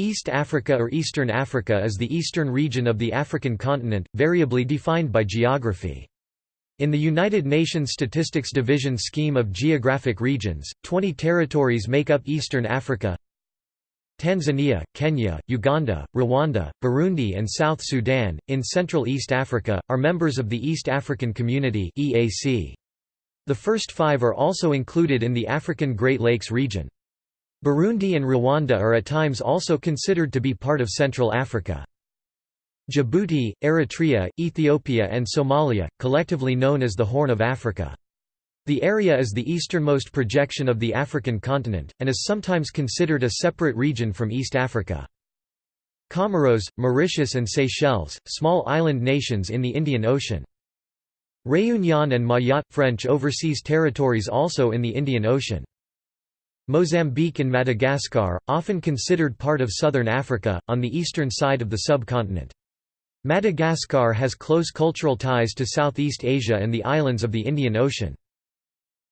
East Africa or Eastern Africa is the eastern region of the African continent, variably defined by geography. In the United Nations Statistics Division scheme of geographic regions, 20 territories make up Eastern Africa Tanzania, Kenya, Uganda, Rwanda, Burundi and South Sudan, in Central East Africa, are members of the East African Community The first five are also included in the African Great Lakes region. Burundi and Rwanda are at times also considered to be part of Central Africa. Djibouti, Eritrea, Ethiopia and Somalia, collectively known as the Horn of Africa. The area is the easternmost projection of the African continent, and is sometimes considered a separate region from East Africa. Comoros, Mauritius and Seychelles, small island nations in the Indian Ocean. Réunion and Mayotte – French overseas territories also in the Indian Ocean. Mozambique and Madagascar, often considered part of southern Africa, on the eastern side of the subcontinent. Madagascar has close cultural ties to Southeast Asia and the islands of the Indian Ocean.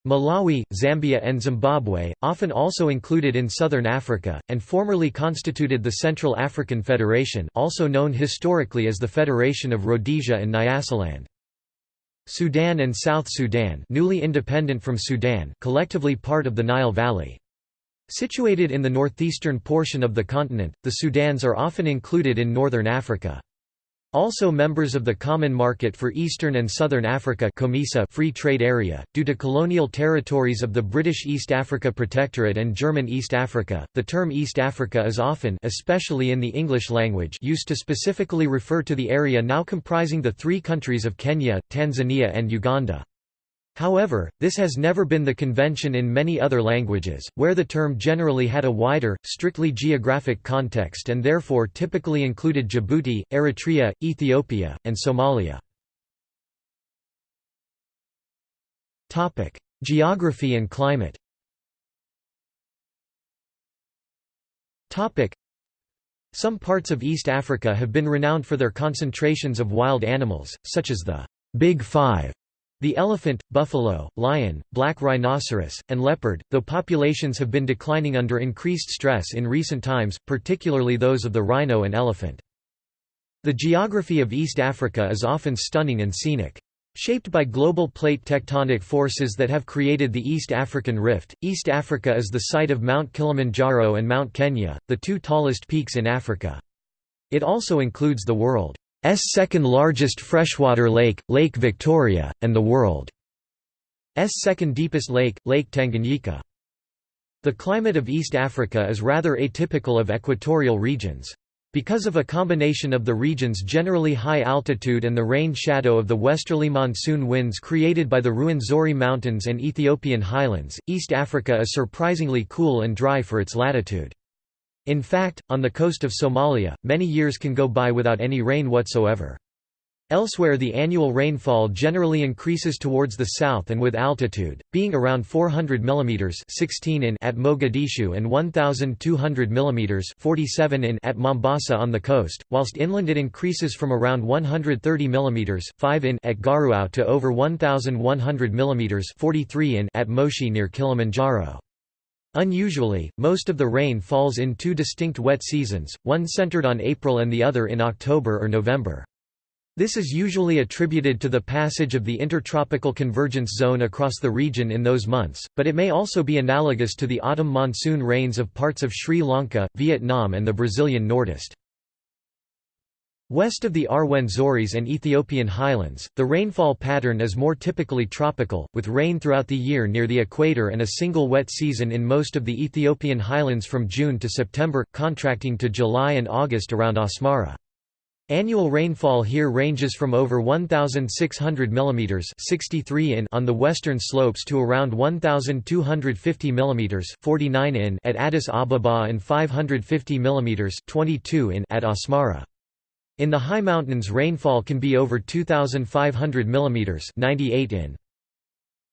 Malawi, Zambia and Zimbabwe, often also included in southern Africa, and formerly constituted the Central African Federation also known historically as the Federation of Rhodesia and Nyasaland. Sudan and South Sudan newly independent from Sudan collectively part of the Nile Valley. Situated in the northeastern portion of the continent, the Sudans are often included in northern Africa. Also members of the Common Market for Eastern and Southern Africa Free Trade Area, due to colonial territories of the British East Africa Protectorate and German East Africa, the term East Africa is often especially in the English language used to specifically refer to the area now comprising the three countries of Kenya, Tanzania and Uganda. However, this has never been the convention in many other languages, where the term generally had a wider, strictly geographic context and therefore typically included Djibouti, Eritrea, Ethiopia, and Somalia. Geography and climate Some parts of East Africa have been renowned for their concentrations of wild animals, such as the Big Five the elephant, buffalo, lion, black rhinoceros, and leopard, though populations have been declining under increased stress in recent times, particularly those of the rhino and elephant. The geography of East Africa is often stunning and scenic. Shaped by global plate tectonic forces that have created the East African Rift, East Africa is the site of Mount Kilimanjaro and Mount Kenya, the two tallest peaks in Africa. It also includes the world second largest freshwater lake, Lake Victoria, and the world's second deepest lake, Lake Tanganyika. The climate of East Africa is rather atypical of equatorial regions. Because of a combination of the region's generally high altitude and the rain shadow of the westerly monsoon winds created by the Ruwenzori Mountains and Ethiopian highlands, East Africa is surprisingly cool and dry for its latitude. In fact, on the coast of Somalia, many years can go by without any rain whatsoever. Elsewhere the annual rainfall generally increases towards the south and with altitude, being around 400 mm 16 in at Mogadishu and 1,200 mm 47 in at Mombasa on the coast, whilst inland it increases from around 130 mm 5 in at Garoowe to over 1,100 mm 43 in at Moshi near Kilimanjaro. Unusually, most of the rain falls in two distinct wet seasons, one centered on April and the other in October or November. This is usually attributed to the passage of the intertropical convergence zone across the region in those months, but it may also be analogous to the autumn monsoon rains of parts of Sri Lanka, Vietnam and the Brazilian Nordeste. West of the Rwenzori's and Ethiopian highlands, the rainfall pattern is more typically tropical, with rain throughout the year near the equator and a single wet season in most of the Ethiopian highlands from June to September, contracting to July and August around Asmara. Annual rainfall here ranges from over 1,600 mm 63 in on the western slopes to around 1,250 mm 49 in at Addis Ababa and 550 mm 22 in at Asmara. In the high mountains rainfall can be over 2,500 mm 98 in.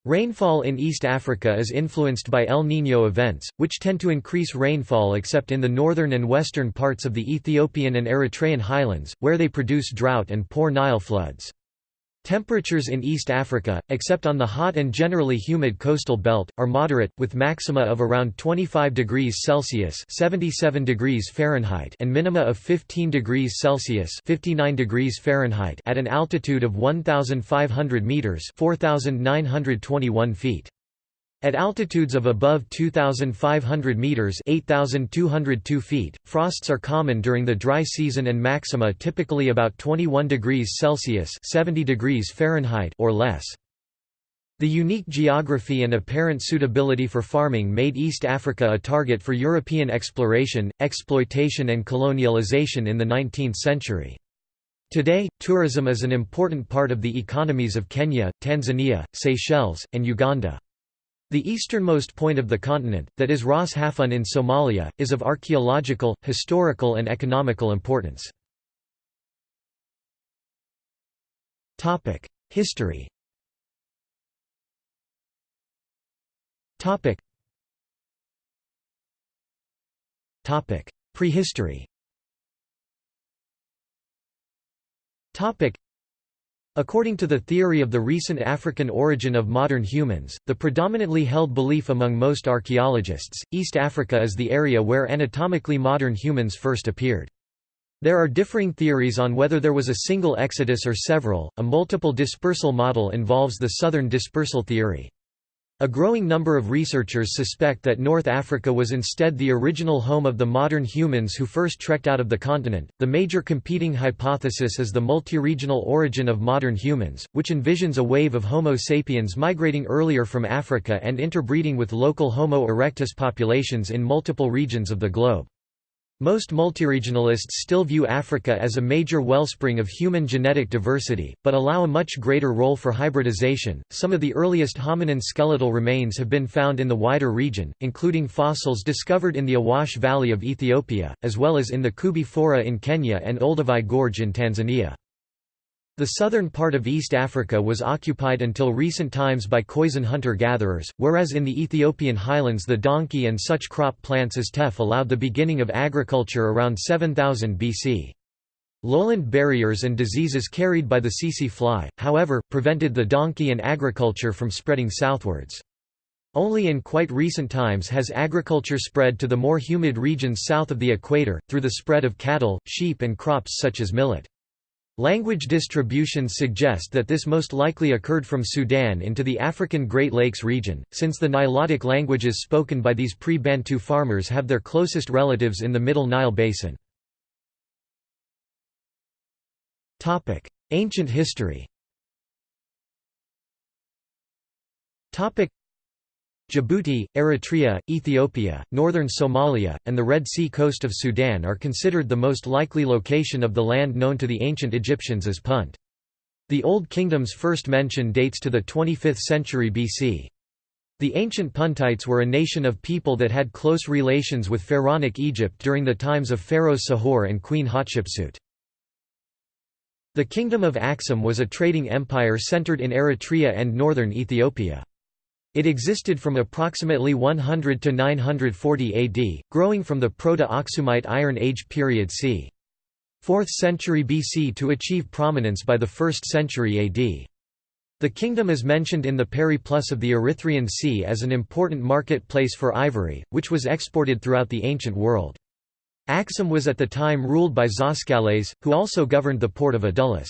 Rainfall in East Africa is influenced by El Niño events, which tend to increase rainfall except in the northern and western parts of the Ethiopian and Eritrean highlands, where they produce drought and poor Nile floods. Temperatures in East Africa, except on the hot and generally humid coastal belt, are moderate, with maxima of around 25 degrees Celsius (77 degrees Fahrenheit) and minima of 15 degrees Celsius (59 degrees Fahrenheit) at an altitude of 1,500 meters (4,921 feet). At altitudes of above 2,500 meters (8,202 feet), frosts are common during the dry season and maxima typically about 21 degrees Celsius (70 degrees Fahrenheit) or less. The unique geography and apparent suitability for farming made East Africa a target for European exploration, exploitation and colonialization in the 19th century. Today, tourism is an important part of the economies of Kenya, Tanzania, Seychelles, and Uganda. The easternmost point of the continent, that is Ras Hafun in Somalia, is of archaeological, historical and economical importance. History Prehistory According to the theory of the recent African origin of modern humans, the predominantly held belief among most archaeologists, East Africa is the area where anatomically modern humans first appeared. There are differing theories on whether there was a single exodus or several. A multiple dispersal model involves the southern dispersal theory. A growing number of researchers suspect that North Africa was instead the original home of the modern humans who first trekked out of the continent. The major competing hypothesis is the multi-regional origin of modern humans, which envisions a wave of Homo sapiens migrating earlier from Africa and interbreeding with local Homo erectus populations in multiple regions of the globe. Most multiregionalists still view Africa as a major wellspring of human genetic diversity, but allow a much greater role for hybridization. Some of the earliest hominin skeletal remains have been found in the wider region, including fossils discovered in the Awash Valley of Ethiopia, as well as in the Koobi Fora in Kenya and Olduvai Gorge in Tanzania. The southern part of East Africa was occupied until recent times by Khoisan hunter-gatherers, whereas in the Ethiopian highlands the donkey and such crop plants as teff allowed the beginning of agriculture around 7000 BC. Lowland barriers and diseases carried by the tsetse fly, however, prevented the donkey and agriculture from spreading southwards. Only in quite recent times has agriculture spread to the more humid regions south of the equator, through the spread of cattle, sheep and crops such as millet. Language distributions suggest that this most likely occurred from Sudan into the African Great Lakes region, since the Nilotic languages spoken by these pre-Bantu farmers have their closest relatives in the Middle Nile basin. Ancient history Djibouti, Eritrea, Ethiopia, northern Somalia, and the Red Sea coast of Sudan are considered the most likely location of the land known to the ancient Egyptians as Punt. The Old Kingdom's first mention dates to the 25th century BC. The ancient Puntites were a nation of people that had close relations with pharaonic Egypt during the times of Pharaoh Sahure and Queen Hatshepsut. The Kingdom of Aksum was a trading empire centered in Eritrea and northern Ethiopia. It existed from approximately 100 to 940 AD, growing from the Proto-Aksumite Iron Age period c. 4th century BC to achieve prominence by the 1st century AD. The kingdom is mentioned in the Periplus of the Erythraean Sea as an important marketplace for ivory, which was exported throughout the ancient world. Aksum was at the time ruled by Zoskales, who also governed the port of Adulis.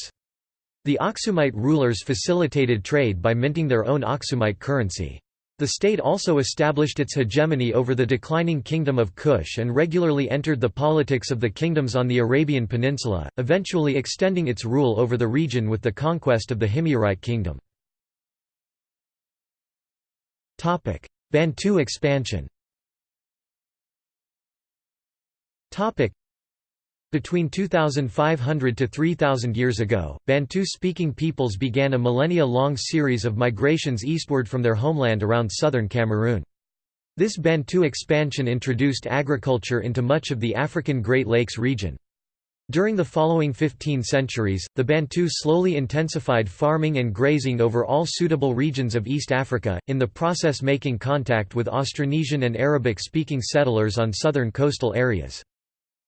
The Aksumite rulers facilitated trade by minting their own Aksumite currency. The state also established its hegemony over the declining kingdom of Kush and regularly entered the politics of the kingdoms on the Arabian Peninsula, eventually extending its rule over the region with the conquest of the Himyarite kingdom. Bantu expansion between 2,500 to 3,000 years ago, Bantu-speaking peoples began a millennia-long series of migrations eastward from their homeland around southern Cameroon. This Bantu expansion introduced agriculture into much of the African Great Lakes region. During the following 15 centuries, the Bantu slowly intensified farming and grazing over all suitable regions of East Africa, in the process making contact with Austronesian and Arabic-speaking settlers on southern coastal areas.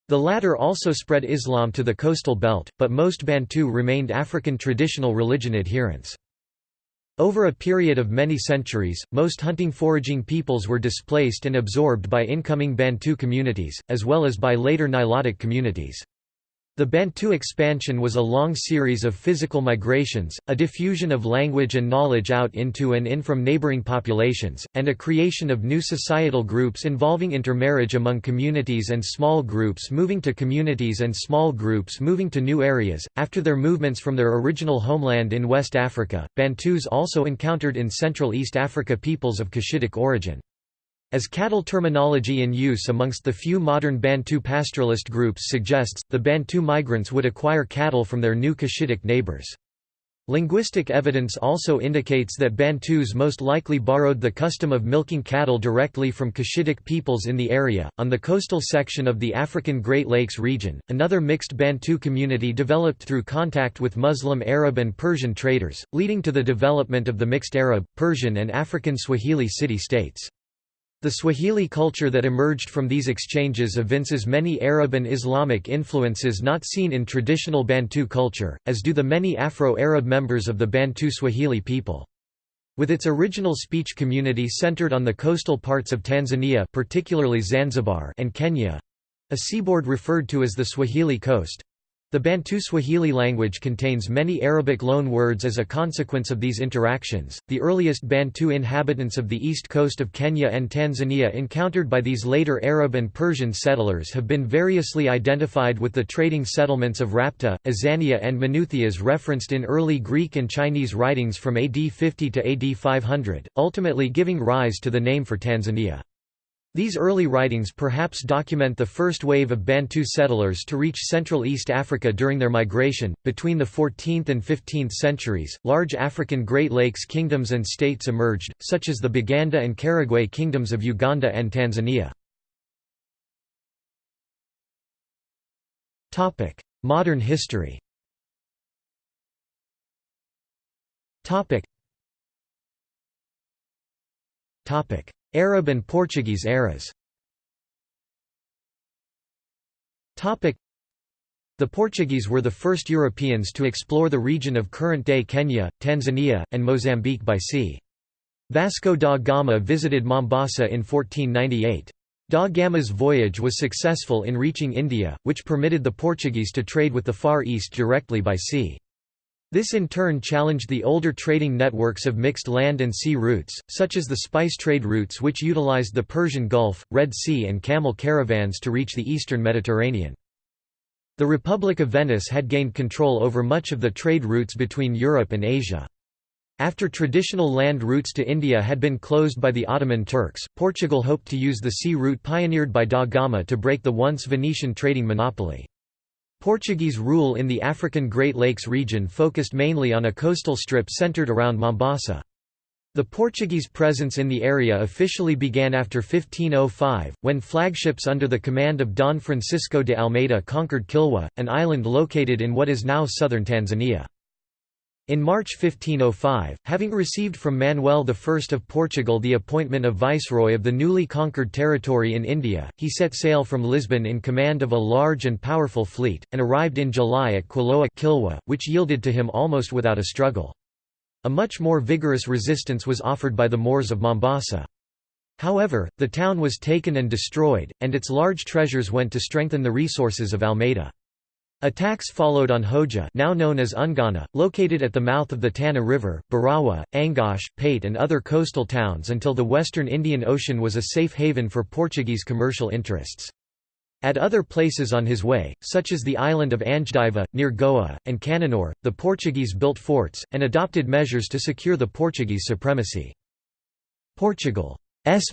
The latter also spread Islam to the coastal belt, but most Bantu remained African traditional religion adherents. Over a period of many centuries, most hunting-foraging peoples were displaced and absorbed by incoming Bantu communities, as well as by later Nilotic communities. The Bantu expansion was a long series of physical migrations, a diffusion of language and knowledge out into and in from neighboring populations, and a creation of new societal groups involving intermarriage among communities and small groups moving to communities and small groups moving to new areas. After their movements from their original homeland in West Africa, Bantus also encountered in Central East Africa peoples of Cushitic origin. As cattle terminology in use amongst the few modern Bantu pastoralist groups suggests, the Bantu migrants would acquire cattle from their new Cushitic neighbors. Linguistic evidence also indicates that Bantus most likely borrowed the custom of milking cattle directly from Cushitic peoples in the area. On the coastal section of the African Great Lakes region, another mixed Bantu community developed through contact with Muslim Arab and Persian traders, leading to the development of the mixed Arab, Persian, and African Swahili city states. The Swahili culture that emerged from these exchanges evinces many Arab and Islamic influences not seen in traditional Bantu culture, as do the many Afro-Arab members of the Bantu Swahili people. With its original speech community centered on the coastal parts of Tanzania particularly Zanzibar and Kenya—a seaboard referred to as the Swahili coast, the Bantu Swahili language contains many Arabic loan words as a consequence of these interactions. The earliest Bantu inhabitants of the east coast of Kenya and Tanzania encountered by these later Arab and Persian settlers have been variously identified with the trading settlements of Rhapta, Azania, and Menouthias referenced in early Greek and Chinese writings from AD 50 to AD 500, ultimately giving rise to the name for Tanzania. These early writings perhaps document the first wave of Bantu settlers to reach Central East Africa during their migration. Between the 14th and 15th centuries, large African Great Lakes kingdoms and states emerged, such as the Baganda and Karagwe kingdoms of Uganda and Tanzania. Topic: Modern history. Topic. Arab and Portuguese eras the Portuguese were the first Europeans to explore the region of current-day Kenya, Tanzania, and Mozambique by sea. Vasco da Gama visited Mombasa in 1498. Da Gama's voyage was successful in reaching India, which permitted the Portuguese to trade with the Far East directly by sea. This in turn challenged the older trading networks of mixed land and sea routes, such as the spice trade routes which utilized the Persian Gulf, Red Sea and camel caravans to reach the eastern Mediterranean. The Republic of Venice had gained control over much of the trade routes between Europe and Asia. After traditional land routes to India had been closed by the Ottoman Turks, Portugal hoped to use the sea route pioneered by da Gama to break the once Venetian trading monopoly. Portuguese rule in the African Great Lakes region focused mainly on a coastal strip centered around Mombasa. The Portuguese presence in the area officially began after 1505, when flagships under the command of Don Francisco de Almeida conquered Kilwa, an island located in what is now southern Tanzania. In March 1505, having received from Manuel I of Portugal the appointment of viceroy of the newly conquered territory in India, he set sail from Lisbon in command of a large and powerful fleet, and arrived in July at Quiloa Kilwa, which yielded to him almost without a struggle. A much more vigorous resistance was offered by the Moors of Mombasa. However, the town was taken and destroyed, and its large treasures went to strengthen the resources of Almeida. Attacks followed on Hoja now known as Ungwana, located at the mouth of the Tana River, Barawa, Angoche, Pate and other coastal towns until the western Indian Ocean was a safe haven for Portuguese commercial interests. At other places on his way, such as the island of Anjediva, near Goa, and Cannanore, the Portuguese built forts, and adopted measures to secure the Portuguese supremacy. Portugal's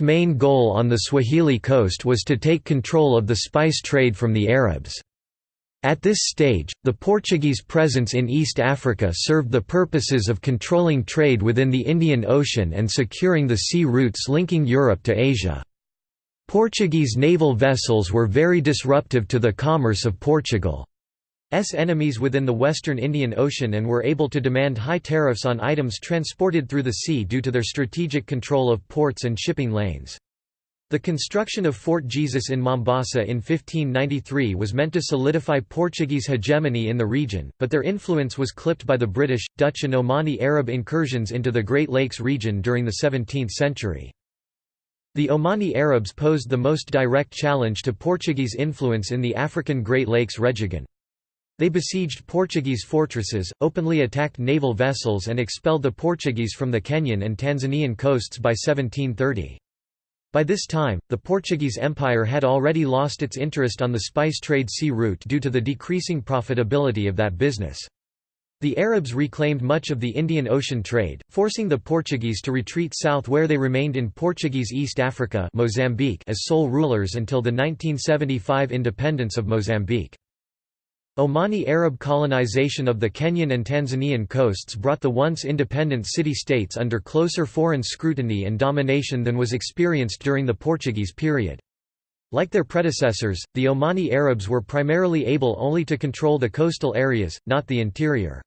main goal on the Swahili coast was to take control of the spice trade from the Arabs. At this stage, the Portuguese presence in East Africa served the purposes of controlling trade within the Indian Ocean and securing the sea routes linking Europe to Asia. Portuguese naval vessels were very disruptive to the commerce of Portugal's enemies within the western Indian Ocean and were able to demand high tariffs on items transported through the sea due to their strategic control of ports and shipping lanes. The construction of Fort Jesus in Mombasa in 1593 was meant to solidify Portuguese hegemony in the region, but their influence was clipped by the British, Dutch and Omani Arab incursions into the Great Lakes region during the 17th century. The Omani Arabs posed the most direct challenge to Portuguese influence in the African Great Lakes region. They besieged Portuguese fortresses, openly attacked naval vessels and expelled the Portuguese from the Kenyan and Tanzanian coasts by 1730. By this time, the Portuguese Empire had already lost its interest on the spice trade sea route due to the decreasing profitability of that business. The Arabs reclaimed much of the Indian Ocean trade, forcing the Portuguese to retreat south where they remained in Portuguese East Africa Mozambique as sole rulers until the 1975 independence of Mozambique. Omani Arab colonization of the Kenyan and Tanzanian coasts brought the once independent city-states under closer foreign scrutiny and domination than was experienced during the Portuguese period. Like their predecessors, the Omani Arabs were primarily able only to control the coastal areas, not the interior.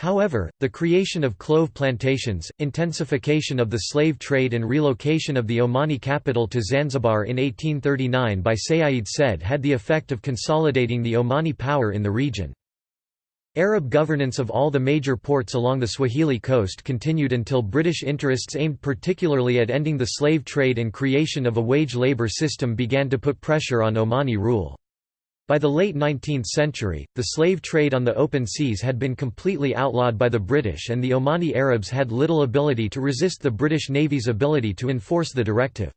However, the creation of clove plantations, intensification of the slave trade and relocation of the Omani capital to Zanzibar in 1839 by Sayyid Said had the effect of consolidating the Omani power in the region. Arab governance of all the major ports along the Swahili coast continued until British interests aimed particularly at ending the slave trade and creation of a wage labour system began to put pressure on Omani rule. By the late 19th century, the slave trade on the open seas had been completely outlawed by the British and the Omani Arabs had little ability to resist the British Navy's ability to enforce the directive.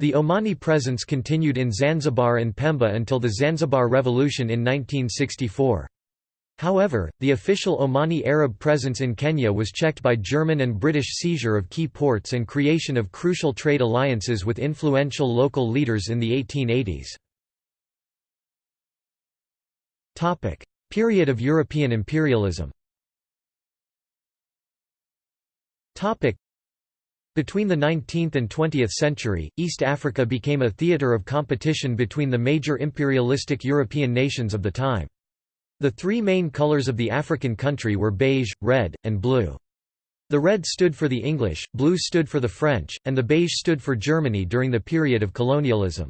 The Omani presence continued in Zanzibar and Pemba until the Zanzibar Revolution in 1964. However, the official Omani Arab presence in Kenya was checked by German and British seizure of key ports and creation of crucial trade alliances with influential local leaders in the 1880s. Topic: Period of European imperialism. Topic: Between the 19th and 20th century, East Africa became a theatre of competition between the major imperialistic European nations of the time. The three main colours of the African country were beige, red, and blue. The red stood for the English, blue stood for the French, and the beige stood for Germany during the period of colonialism.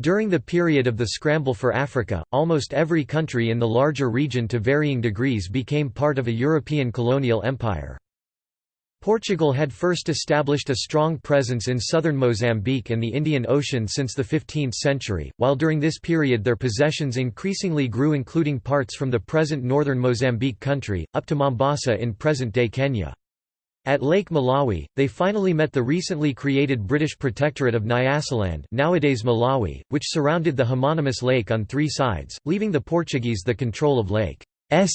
During the period of the scramble for Africa, almost every country in the larger region to varying degrees became part of a European colonial empire. Portugal had first established a strong presence in southern Mozambique and the Indian Ocean since the 15th century, while during this period their possessions increasingly grew including parts from the present northern Mozambique country, up to Mombasa in present-day Kenya. At Lake Malawi, they finally met the recently created British Protectorate of Nyasaland nowadays Malawi, which surrounded the homonymous lake on three sides, leaving the Portuguese the control of Lake's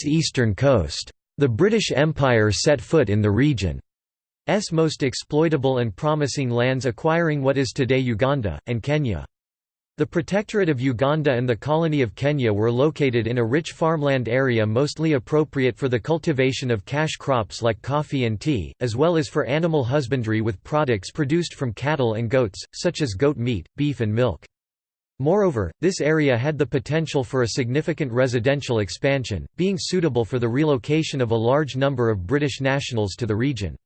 eastern coast. The British Empire set foot in the region's most exploitable and promising lands acquiring what is today Uganda, and Kenya. The Protectorate of Uganda and the Colony of Kenya were located in a rich farmland area mostly appropriate for the cultivation of cash crops like coffee and tea, as well as for animal husbandry with products produced from cattle and goats, such as goat meat, beef and milk. Moreover, this area had the potential for a significant residential expansion, being suitable for the relocation of a large number of British nationals to the region.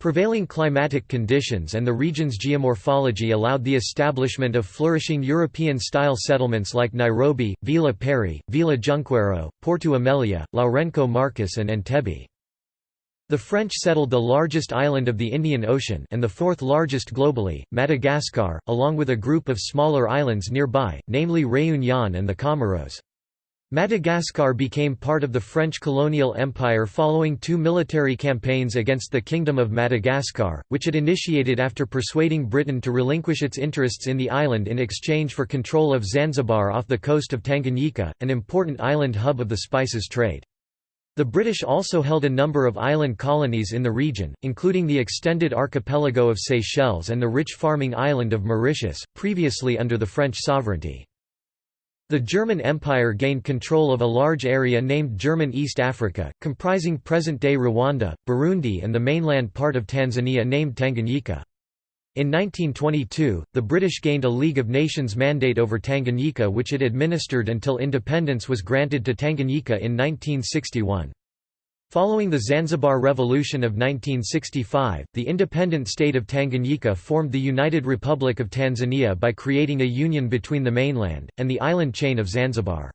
Prevailing climatic conditions and the region's geomorphology allowed the establishment of flourishing European-style settlements like Nairobi, Vila Pery, Vila Junqueiro, Porto Amelia, Lourenco Marques and Entebbe. The French settled the largest island of the Indian Ocean and the fourth largest globally, Madagascar, along with a group of smaller islands nearby, namely Réunion and the Comoros. Madagascar became part of the French colonial empire following two military campaigns against the Kingdom of Madagascar, which it initiated after persuading Britain to relinquish its interests in the island in exchange for control of Zanzibar off the coast of Tanganyika, an important island hub of the spices trade. The British also held a number of island colonies in the region, including the extended archipelago of Seychelles and the rich farming island of Mauritius, previously under the French sovereignty. The German Empire gained control of a large area named German East Africa, comprising present-day Rwanda, Burundi and the mainland part of Tanzania named Tanganyika. In 1922, the British gained a League of Nations mandate over Tanganyika which it administered until independence was granted to Tanganyika in 1961. Following the Zanzibar Revolution of 1965, the independent state of Tanganyika formed the United Republic of Tanzania by creating a union between the mainland, and the island chain of Zanzibar.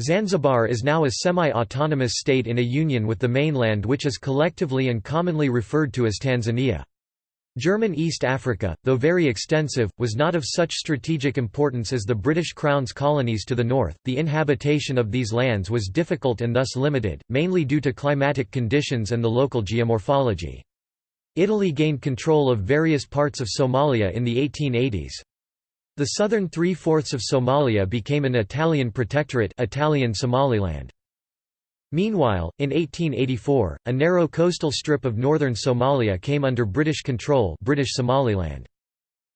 Zanzibar is now a semi-autonomous state in a union with the mainland which is collectively and commonly referred to as Tanzania. German East Africa, though very extensive, was not of such strategic importance as the British Crown's colonies to the north. The inhabitation of these lands was difficult and thus limited, mainly due to climatic conditions and the local geomorphology. Italy gained control of various parts of Somalia in the 1880s. The southern three-fourths of Somalia became an Italian protectorate Italian Somaliland. Meanwhile, in 1884, a narrow coastal strip of northern Somalia came under British control British Somaliland.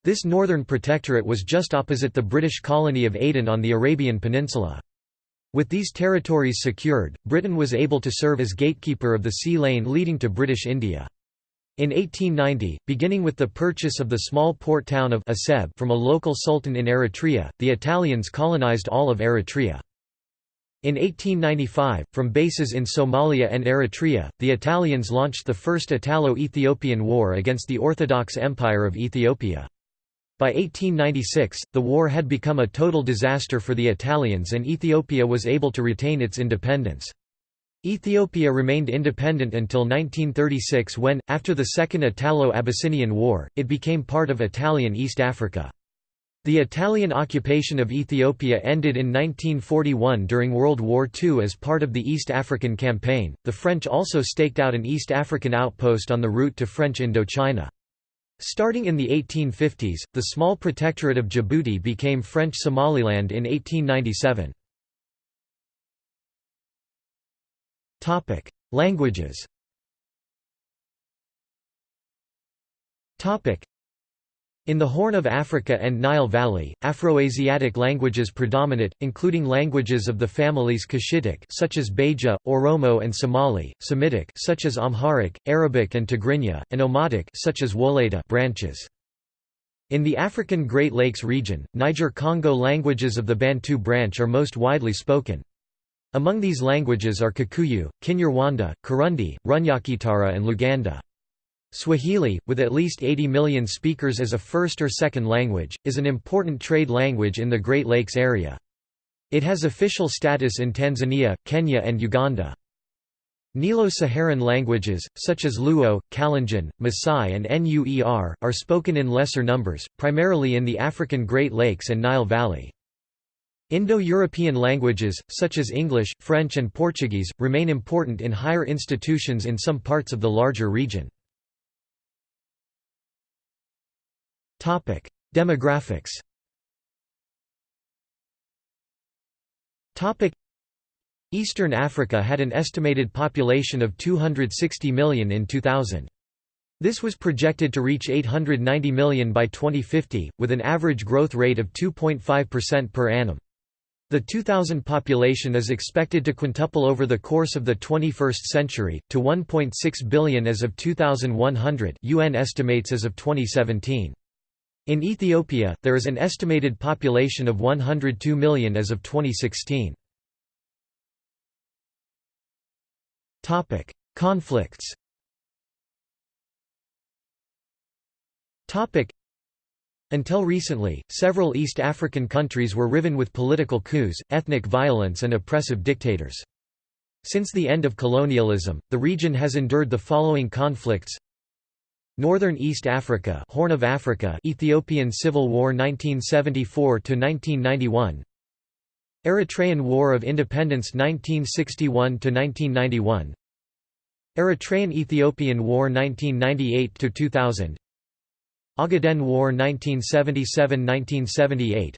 This northern protectorate was just opposite the British colony of Aden on the Arabian Peninsula. With these territories secured, Britain was able to serve as gatekeeper of the sea lane leading to British India. In 1890, beginning with the purchase of the small port town of Aseb from a local sultan in Eritrea, the Italians colonized all of Eritrea. In 1895, from bases in Somalia and Eritrea, the Italians launched the First Italo-Ethiopian War against the Orthodox Empire of Ethiopia. By 1896, the war had become a total disaster for the Italians and Ethiopia was able to retain its independence. Ethiopia remained independent until 1936 when, after the Second Italo-Abyssinian War, it became part of Italian East Africa. The Italian occupation of Ethiopia ended in 1941 during World War II as part of the East African Campaign. The French also staked out an East African outpost on the route to French Indochina. Starting in the 1850s, the small protectorate of Djibouti became French Somaliland in 1897. Topic: Languages. Topic: in the Horn of Africa and Nile Valley, Afroasiatic languages predominate, including languages of the families Cushitic such as Beja, Oromo and Somali, Semitic such as Amharic, Arabic and Tigrinya, and Omotic such as Wolaytta branches. In the African Great Lakes region, Niger-Congo languages of the Bantu branch are most widely spoken. Among these languages are Kikuyu, Kinyarwanda, Kurundi, Runyakitara and Luganda. Swahili, with at least 80 million speakers as a first or second language, is an important trade language in the Great Lakes area. It has official status in Tanzania, Kenya and Uganda. Nilo-Saharan languages, such as Luo, Kalenjin, Maasai and Nuer, are spoken in lesser numbers, primarily in the African Great Lakes and Nile Valley. Indo-European languages, such as English, French and Portuguese, remain important in higher institutions in some parts of the larger region. Demographics Eastern Africa had an estimated population of 260 million in 2000. This was projected to reach 890 million by 2050, with an average growth rate of 2.5% per annum. The 2000 population is expected to quintuple over the course of the 21st century, to 1.6 billion as of 2100 UN estimates as of 2017. In Ethiopia, there is an estimated population of 102 million as of 2016. Conflicts Until recently, several East African countries were riven with political coups, ethnic violence and oppressive dictators. Since the end of colonialism, the region has endured the following conflicts Northern East Africa Horn of Africa Ethiopian Civil War 1974 to 1991 Eritrean War of Independence 1961 to 1991 Eritrean Ethiopian War 1998 to 2000 Ogaden War 1977–1978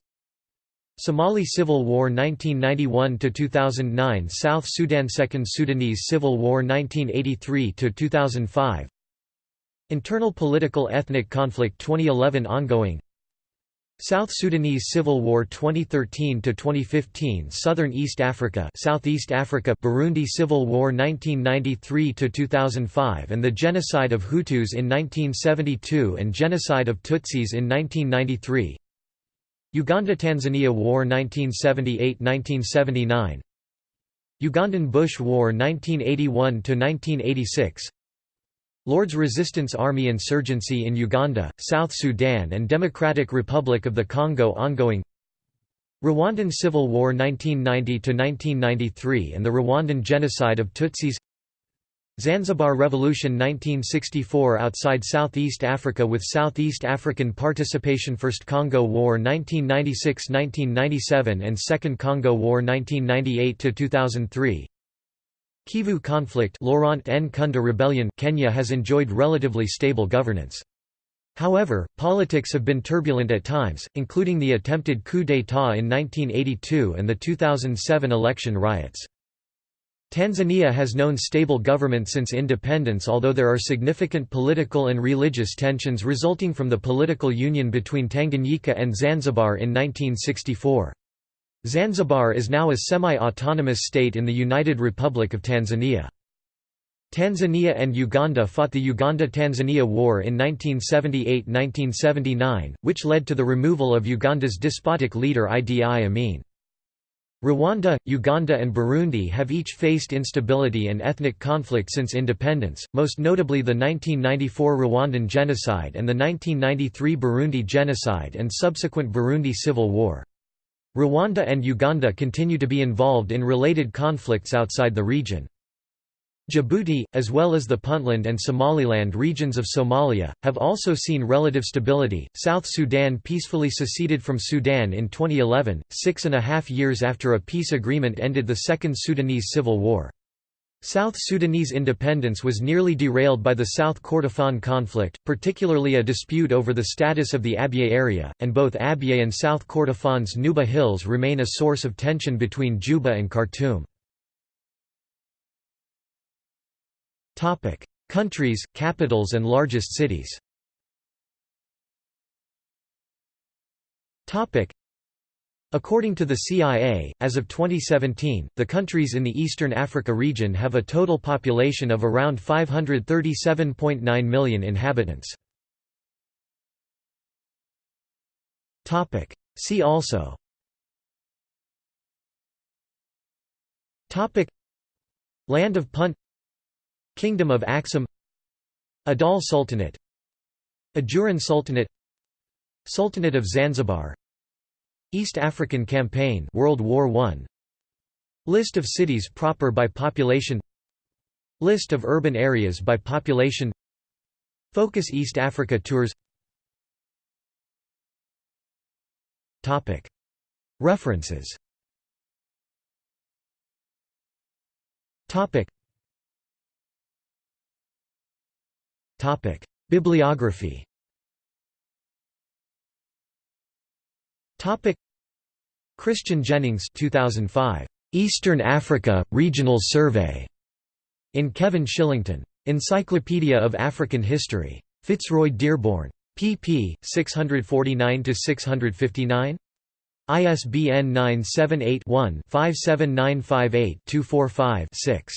Somali Civil War 1991 to 2009 South Sudan Second Sudanese Civil War 1983 to 2005 Internal political ethnic conflict 2011 ongoing. South Sudanese Civil War 2013 to 2015 Southern East Africa Southeast Africa Burundi Civil War 1993 to 2005 and the genocide of Hutus in 1972 and genocide of Tutsis in 1993 Uganda-Tanzania War 1978–1979 Ugandan Bush War 1981–1986 Lord's Resistance Army insurgency in Uganda, South Sudan and Democratic Republic of the Congo ongoing. Rwandan Civil War 1990–1993 and the Rwandan genocide of Tutsis. Zanzibar Revolution 1964 outside Southeast Africa with Southeast African participation First Congo War 1996–1997 and Second Congo War 1998–2003 Kivu conflict Laurent Nkunda rebellion Kenya has enjoyed relatively stable governance. However, politics have been turbulent at times, including the attempted coup d'état in 1982 and the 2007 election riots. Tanzania has known stable government since independence although there are significant political and religious tensions resulting from the political union between Tanganyika and Zanzibar in 1964. Zanzibar is now a semi-autonomous state in the United Republic of Tanzania. Tanzania and Uganda fought the Uganda–Tanzania War in 1978–1979, which led to the removal of Uganda's despotic leader Idi Amin. Rwanda, Uganda and Burundi have each faced instability and ethnic conflict since independence, most notably the 1994 Rwandan genocide and the 1993 Burundi genocide and subsequent Burundi civil war. Rwanda and Uganda continue to be involved in related conflicts outside the region. Djibouti, as well as the Puntland and Somaliland regions of Somalia, have also seen relative stability. South Sudan peacefully seceded from Sudan in 2011, six and a half years after a peace agreement ended the Second Sudanese Civil War. South Sudanese independence was nearly derailed by the South Kordofan conflict, particularly a dispute over the status of the Abyei area, and both Abyei and South Kordofan's Nuba Hills remain a source of tension between Juba and Khartoum. Countries, capitals and largest cities. According to the CIA, as of 2017, the countries in the Eastern Africa region have a total population of around 537.9 million inhabitants. See also. Topic. Land of Punt. Kingdom of Axum Adal Sultanate. Ajuran Sultanate. Sultanate of Zanzibar East African Campaign World War I List of cities proper by population. List of urban areas by population. Focus East Africa Tours. References. Topic: Bibliography. Christian Jennings 2005. Eastern Africa Regional Survey. In Kevin Shillington. Encyclopedia of African History. Fitzroy Dearborn. pp. 649 659. ISBN 978 one 57958 245 6